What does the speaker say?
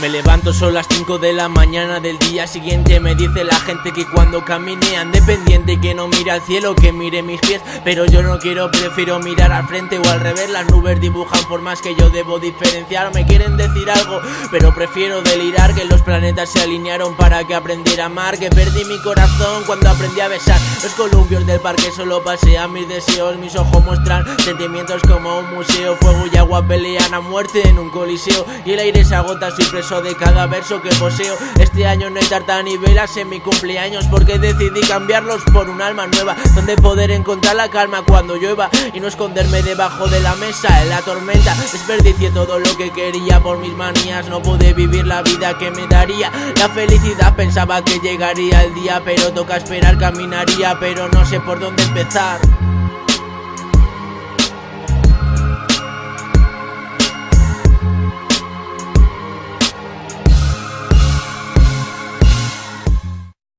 Me levanto son las 5 de la mañana del día siguiente. Me dice la gente que cuando camine ande pendiente Que no mire al cielo, que mire mis pies. Pero yo no quiero, prefiero mirar al frente o al revés. Las nubes dibujan formas que yo debo diferenciar. Me quieren decir algo, pero prefiero delirar. Que los planetas se alinearon para que aprendiera a amar. Que perdí mi corazón cuando aprendí a besar. Los columpios del parque solo pasean mis deseos. Mis ojos muestran sentimientos como un museo. Fuego y agua pelean a muerte en un coliseo. Y el aire se agota, de cada verso que poseo. Este año no hay tarta ni velas en mi cumpleaños Porque decidí cambiarlos por un alma nueva Donde poder encontrar la calma cuando llueva Y no esconderme debajo de la mesa en la tormenta. Desperdicié todo lo que quería por mis manías No pude vivir la vida que me daría. La felicidad pensaba que llegaría el día Pero toca esperar, caminaría Pero no sé por dónde empezar